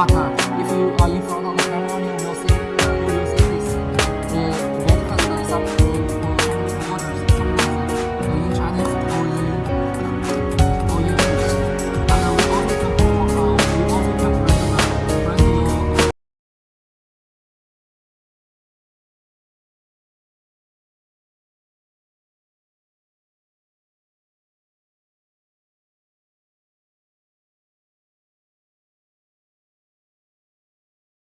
Qatar if you are in front of